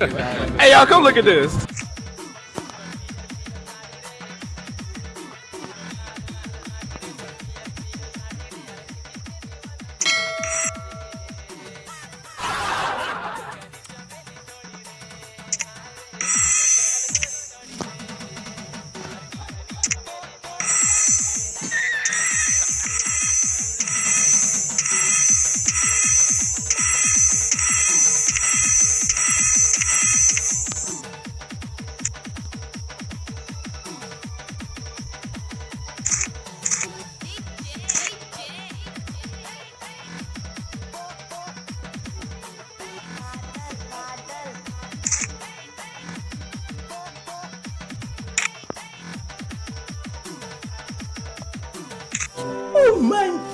hey, y'all, come look at this. My